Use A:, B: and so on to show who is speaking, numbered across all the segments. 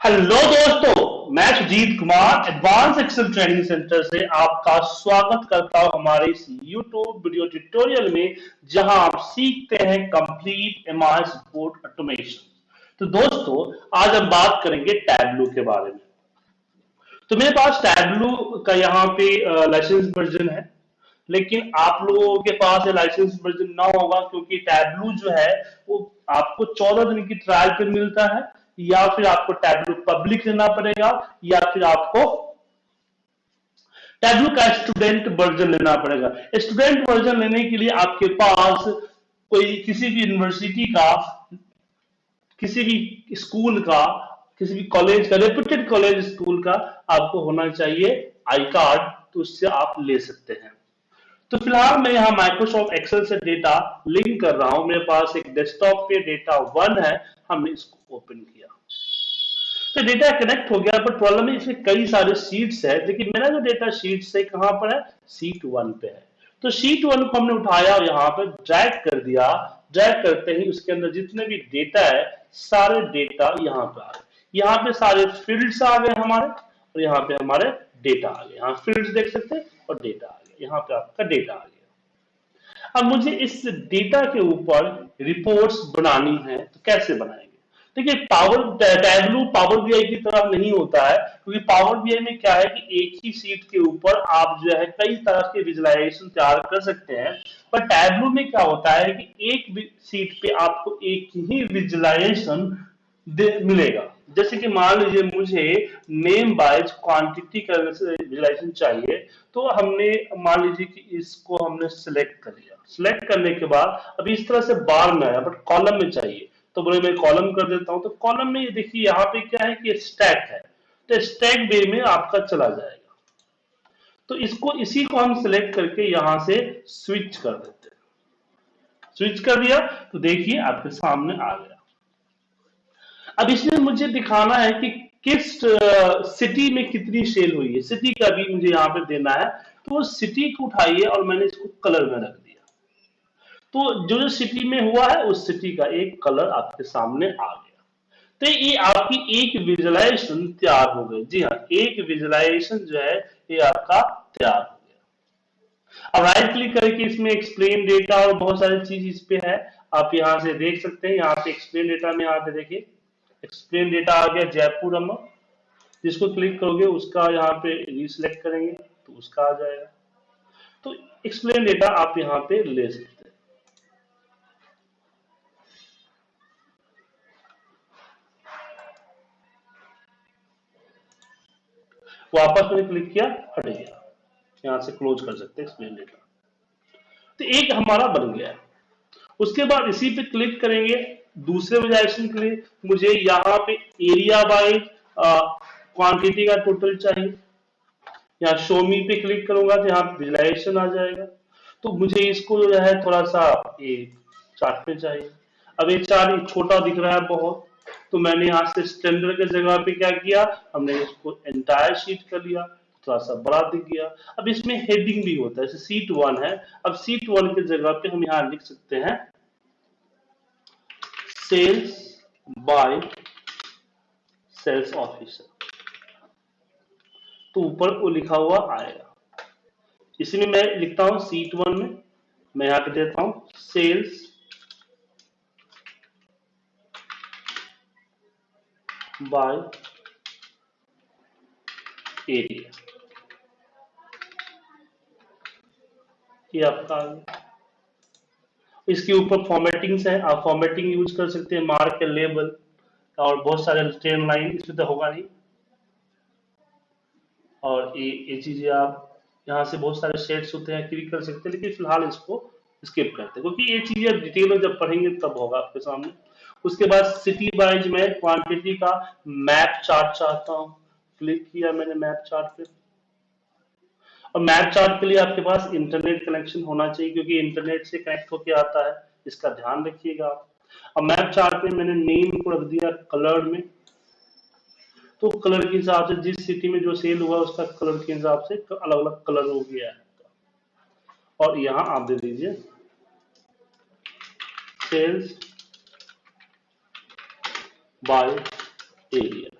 A: Hello दोस्तों, मैं Sujit Kumar advance Excel training centre से आपका स्वागत करता हूँ हमारे इस यूट्यूब वीडियो ट्यूटोरियल में, जहाँ आप सीखते हैं कंप्लीट एमआई सपोर्ट ऑटोमेशन तो दोस्तों, आज हम बात करेंगे टैबलू के बारे में। तो मेरे पास टैबलू का यहाँ पे लाइसेंस वर्जन है, लेकिन आप लोगों के पास ये लाइसेंस वर्जन ना होगा, क्योंकि टैबलू जो है, वो आपको 14 दिन की ट्रायल पे मिलता है। या फिर आपको टैबलू पब्लिक लेना पड़ेगा, या फिर आपको टैबलू का स्टूडेंट वर्जन लेना पड़ेगा। स्टूडेंट वर्जन लेने के लिए आपके पास कोई किसी भी यूनिवर्सिटी का, किसी भी स्कूल का, किसी भी कॉलेज का, रेपुटेड कॉलेज स्कूल का आपको होना चाहिए आई कार्ड तो उससे आप ले सकते हैं। तो फ़िलहाल मैं यहाँ माइक्रोसॉफ्ट एक्सेल से डेटा लिंक कर रहा हूँ। मेरे पास एक डेस्कटॉप पे डेटा वन है हमने इसको ओपन किया। तो डेटा कनेक्ट हो गया बट प्रॉब्लम है इसमें कई सारे सीट्स है। लेकिन मेरा जो डेटा शीट है, कहाँ पर है? सीट वन पे है। तो शीट वन को हमने उठाया और यहाँ पर ड्रैग कर दिया। ड्रैग करते ही उसके अंदर जितने भी डेटा है, सारे डेटा यहाँ पे आ गए। यहाँ पे सारे फील्ड्स आ गए हमारे, और यहाँ पे हमारे डेटा आ गए। यहाँ फील्ड्स देख सकते हैं और डेटा आ गया यहाँ पे आपका डेटा आ गया। अब मुझे इस डेटा के ऊपर रिपोर्ट्स बनानी है तो कैसे बनाएँगे? देखिए पावर टैबलू पावर बीआई की तरह नहीं होता है, क्योंकि पावर बीआई में क्या है कि एक ही सीट के ऊपर आप जो है कई तरह के विजुलाइजेशन तैयार कर सकते हैं। पर टैबलू में क्या होता है कि एक सीट पे आपको एक ही विजुलाइजेशन मिलेगा। जैसे कि मान लीजिए मुझे नेम बाइज क्वांटिटी का विजुलाइजेशन चाहिए तो हमने, मान लीजिए कि इसको हमने सिलेक्ट कर लिया। सिलेक्ट करने के बाद अभी इस तरह से बार में आया बट कॉलम में चाहिए। तो बोले, मैं कॉलम कर देता हूँ। तो कॉलम में ये देखिए, यहाँ पे क्या है कि स्टैक है। तो स्टैक वे में आपका चला जाएगा। तो इसको, इसी को हम सिलेक्ट करके यहाँ से स्विच कर देते हैं। स्विच कर दिया तो देखिए आपके सामने आ गया। अब इसमें मुझे दिखाना है कि किस सिटी में कितनी सेल हुई है। सिटी का भी मुझे यहाँ पे देना है। तो सिटी को उठाइए और मैंने इसको कलर में रख दिया। तो जो जो सिटी में हुआ है, उस सिटी का एक कलर आपके सामने आ गया। तो ये आपकी एक विजुलाइजेशन तैयार हो गई। जी हाँ एक विजुलाइजेशन जो है, ये आपका तैयार हो गया। अब राइट क्लिक करके इसमें एक्सप्लेन डेटा और बहुत सारी चीज़ इस पे है। आप यहाँ से देख सकते हैं, यहाँ पे एक्सप्लेन डेटा में यहाँ पे देखिए। एक्सप्लेन डेटा आ गया जयपुर अमर जिसको क्लिक करोगे, उसका यहाँ पे रिसिलेक्ट करेंगे तो उसका आ जाएगा। तो एक्सप्लेन डेटा आप यहाँ पे ले सकते वापस मैंने क्लिक किया, हट गया। यहाँ से क्लोज कर सकते हैं एक्सप्लेन डेटा तो एक हमारा बन गया। उसके बाद इसी पे क्लिक करेंगे। दूसरे विजुलाइजेशन के लिए, मुझे यहाँ पे एरिया बाय क्वांटिटी का टोटल चाहिए। यहाँ शोमी पे क्लिक करूँगा तो यहाँ विजुलाइजेशन आ जाएगा। तो मुझे इसको जो है थोड़ा सा एक चार्ट पे चाहिए। अब ये चार्ट छोटा दिख रहा है बहुत। तो मैंने यहाँ से स्टैंडर्ड के जगह पे क्या किया? हमने इसको एंटायर शीट कर लिया थोड़ा सा बड़ा दिख गया अब इसमें हेडिंग भी होता है सीट वन है। अब सीट वन के जगह पे हम यहाँ लिख सकते हैं सेल्स बाय सेल्स ऑफिसर तो ऊपर वो लिखा हुआ आएगा। इसमें मैं लिखता हूँ सीट वन में, मैं यहाँ पे देता हूँ सेल्स by एरिया। ये आपका इसके ऊपर फॉर्मेटिंग्स है। आप फॉर्मेटिंग यूज़ कर सकते हैं। मार्क लेबल और बहुत सारे स्ट्रेन लाइन इसमें तो होगा नहीं। और ये ये चीज़ें आप यहाँ से बहुत सारे सेट्स होते हैं, क्लिक कर सकते हैं। लेकिन फ़िलहाल इसको स्किप करते हैं। क्योंकि ये चीज़ें डिटेल में जब पढ़ेंगे तब होगा आपके सामने। उसके बाद सिटी वाइज में क्वांटिटी का मैप चार्ट चाहता हूँ। क्लिक किया मैंने मैप चार्ट पे। और मैप चार्ट के लिए आपके पास इंटरनेट कनेक्शन होना चाहिए क्योंकि इंटरनेट से कनेक्ट होकर आता है, इसका ध्यान रखिएगा आप। मैप चार्ट में मैंने नेम को रख दिया कलर में। तो कलर के हिसाब से जिस सिटी में जो सेल हुआ, उसका कलर के हिसाब से अलग अलग कलर हो गया है। और यहाँ आप दे दीजिए। Sales by area.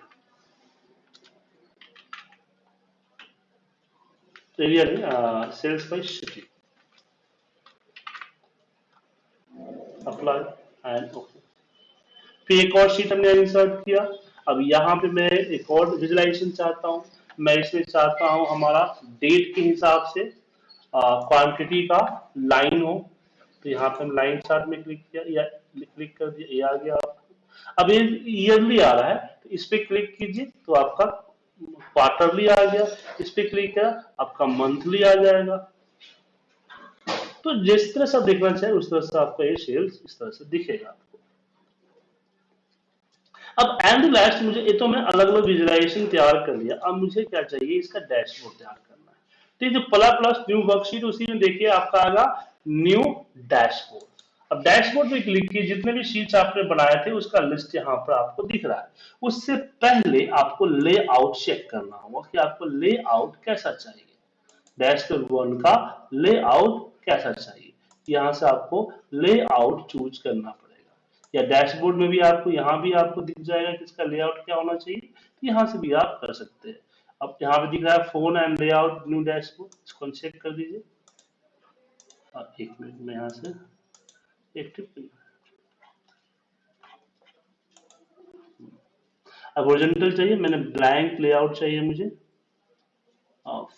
A: Area में uh, sales by city. Apply and okay. फिर एक और शीट हमने इंसर्ट किया अब यहाँ पे मैं एक और विजुलाइजेशन चाहता हूँ मैं इसमें चाहता हूँ हमारा डेट के हिसाब से uh, क्वांटिटी का लाइन हो तो यहाँ पे हम लाइन चार्ट में क्लिक किया या क्लिक कर दिया ये आ गया आपका अब ये ईयरली आ रहा है तो इस पर क्लिक कीजिए तो आपका क्वार्टरली आ गया। इस पर क्लिक किया, आपका मंथली आ जाएगा। तो जिस तरह से आप देखना चाहिए उस तरह से आपका ये सेल्स इस तरह से दिखेगा आपको। अब एंड लास्ट मुझे, ये तो मैं अलग अलग विजुलाइजेशन तैयार कर लिया। अब मुझे क्या चाहिए, इसका डैशबोर्ड तैयार करना है। तो ये जो प्ला प्लस न्यू वर्कशीट उसी में देखिए आपका आएगा न्यू डैशबोर्ड अब डैशबोर्ड पे क्लिक किए, जितने भी शीट्स आपने बनाए थे, उसका लिस्ट यहाँ पर आपको दिख रहा है। उससे पहले आपको लेआउट चेक करना होगा कि आपको लेआउट कैसा चाहिए। डैशबोर्ड वन का लेआउट कैसा चाहिए। यहाँ से आपको लेआउट चूज़ करना पड़ेगा। या डैशबोर्ड में भी आपको, यहाँ भी आपको दिख जाएगा कि इसका लेआउट क्या होना चाहिए। तो यहाँ से भी आप कर सकते हैं। अब यहाँ पे दिख रहा है phone and layout new dashboard इसको चेक कर दीजिए। एक मिनट में यहाँ से अब ओरिजेंटल चाहिए, मैंने ब्लैंक लेआउट चाहिए मुझे।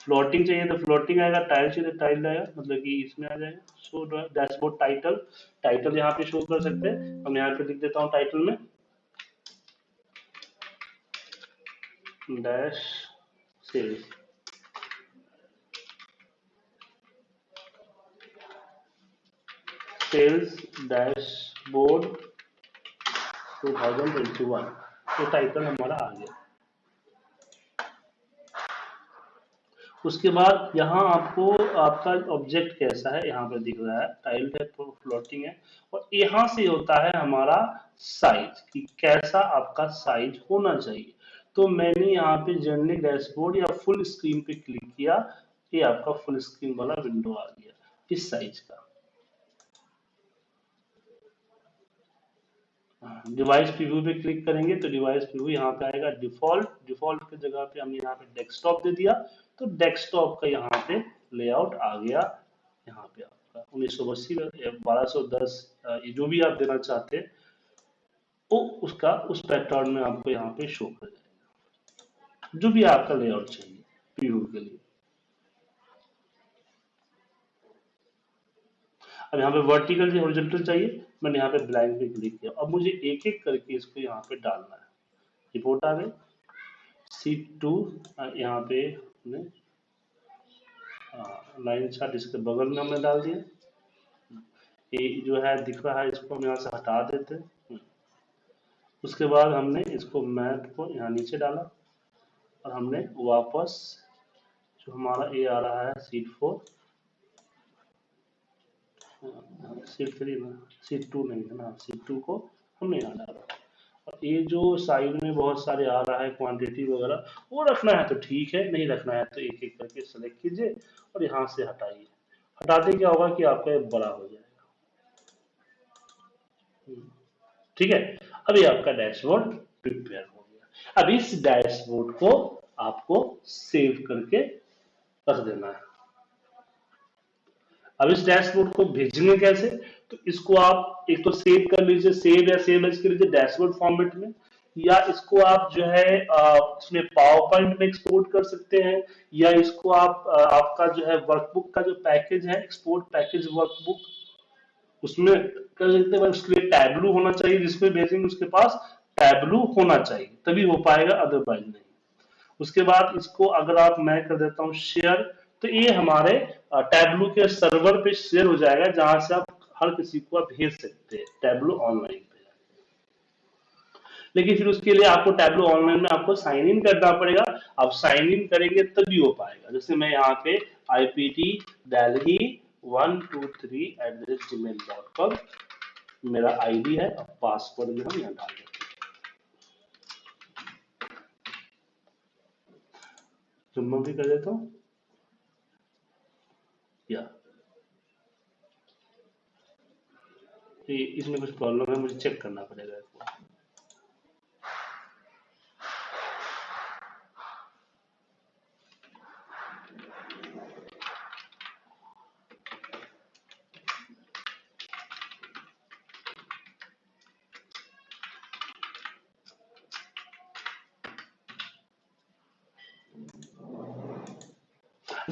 A: फ्लोटिंग चाहिए तो फ्लोटिंग आएगा टाइल चाहिए तो टाइल आएगा मतलब कि इसमें आ जाएगा। शो डैशबोर्ड टाइटल टाइटल यहाँ पे शो कर सकते हैं। हम यहाँ पे लिख देता हूँ टाइटल में। डैश सेल्स सेल्स डैशबोर्ड 2021 तो टाइटल हमारा आ गया। उसके बाद यहाँ आपको आपका ऑब्जेक्ट कैसा है, यहाँ पे दिख रहा है। टाइल्ड है तो फ्लोटिंग है। और यहाँ से होता है हमारा साइज़ कि कैसा आपका साइज़ होना चाहिए। तो मैंने यहाँ पे जर्नी डैशबोर्ड या फुल स्क्रीन पे क्लिक किया, ये आपका फुल स्क्रीन वाला विंडो आ गया, इस साइज़ का। डिवाइस प्रीव्यू पे क्लिक करेंगे तो डिवाइस प्रीव्यू यहाँ पे आएगा। डिफ़ॉल्ट डिफ़ॉल्ट की जगह पे हमने यहाँ पे डेस्कटॉप दे दिया। तो डेस्कटॉप का यहाँ पे लेआउट आ गया। यहाँ पे आपका उन्नीस सौ अस्सी, बारह सौ दस जो भी आप देना चाहते हैं, वो उसका, उस पैटर्न में आपको यहाँ पे शो कर जाएगा। जो भी आपका लेआउट चाहिए प्रीव्यू के लिए। अब यहाँ पे वर्टिकल या हॉरिजॉन्टल चाहिए। मैंने यहाँ पे ब्लैंक पे क्लिक किया। अब मुझे एक एक करके इसको यहाँ पे डालना है। रिपोर्ट आ गई। सी टू यहाँ पे हमने लाइन चार्ट इसके बगल में हमने डाल दिया। ये जो है, दिख रहा है, इसको हम यहाँ से हटा देते उसके बाद हमने इसको मैप को यहाँ नीचे डाला और हमने वापस जो हमारा ये आ रहा है sheet four sheet three sheet two है ना सीट टू को हमने यहाँ डाला। और ये जो साइड में बहुत सारे आ रहा है क्वांटिटी वगैरह वो रखना है तो ठीक है नहीं रखना है तो एक एक करके सेलेक्ट कीजिए और यहाँ से हटाइए। हटाते क्या होगा कि आपका बड़ा हो जाएगा। हम्म, ठीक है? अभी आपका डैशबोर्ड प्रिपेयर हो गया। अब इस डैशबोर्ड को आपको सेव करके रख देना है। अब इस डैशबोर्ड को भेजेंगे कैसे? तो इसको आप एक तो सेव कर लीजिए सेव या सेव एज कर लीजिए डैशबोर्ड फॉर्मेट में, या इसको आप जो है इसमें पावर पॉइंट में एक्सपोर्ट कर सकते हैं, या इसको आप आपका जो है वर्कबुक का जो पैकेज है एक्सपोर्ट पैकेज वर्कबुक उसमें कर सकते हैं। उसके लिए टैबलू होना चाहिए, जिसमें भेजेंगे उसके पास टैबलू होना चाहिए, तभी हो पाएगा अदरवाइज़ नहीं। उसके बाद इसको अगर आप मैं कर देता हूँ शेयर तो ये हमारे टैबलू के सर्वर पे शेयर हो जाएगा, जहाँ से आप हर किसी को आप भेज सकते हैं टैबलू ऑनलाइन पे। लेकिन फिर उसके लिए आपको टैबलू ऑनलाइन में आपको साइन इन करना पड़ेगा। आप साइन इन करेंगे तभी हो पाएगा। जैसे मैं यहाँ पे IPT Delhi one two three at the rate Gmail dot com मेरा आईडी है और पासवर्ड भी हम यहाँ डाल देते हैं। जुम्मा भी कर देता हूँ कि इसमें कुछ प्रॉब्लम है, मुझे चेक करना पड़ेगा इसको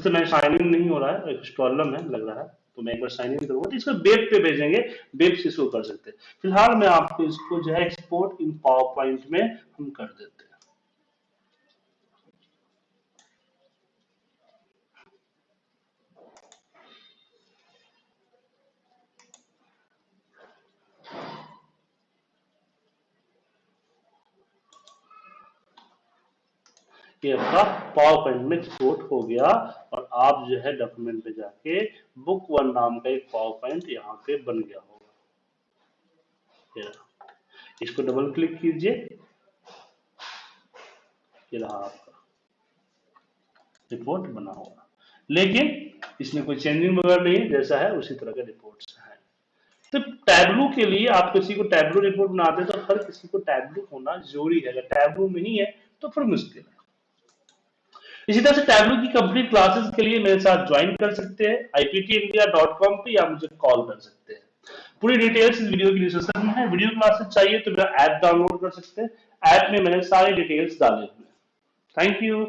A: तो मैं साइन इन नहीं हो रहा है प्रॉब्लम है, लग रहा है। मैं एक बार साइन इन करूँगा तो इसको वेब पे भेजेंगे वेब से इसको कर सकते हैं। फ़िलहाल मैं आपको इसको जो है एक्सपोर्ट इन पावर पॉइंट में हम कर देते हैं। ये आपका पावर पॉइंट में एक्सपोर्ट हो गया और आप जो है डॉक्यूमेंट पे जाके बुक वन नाम का एक पावर पॉइंट यहाँ पे बन गया होगा। इसको डबल क्लिक कीजिए। आपका रिपोर्ट बना होगा। लेकिन इसमें कोई चेंजिंग वगैरह नहीं है, जैसा है उसी तरह का रिपोर्ट है। तो टैबलू के लिए आप किसी को टैबलू रिपोर्ट बनाते तो हर किसी को टैबलू होना ज़रूरी है। अगर टैबलू नहीं है तो फिर मुश्किल है। इसी तरह से टैबलू की कंप्लीट क्लासेस के लिए मेरे साथ ज्वाइन कर सकते हैं। आईपीटी इंडिया डॉट कॉम पर या मुझे कॉल कर सकते हैं। पूरी डिटेल्स इस वीडियो की डिस्क्रिप्शन में है। वीडियो क्लासेस चाहिए तो मेरा ऐप डाउनलोड कर सकते हैं। ऐप में मैंने सारे डिटेल्स डाले हुए थैंक यू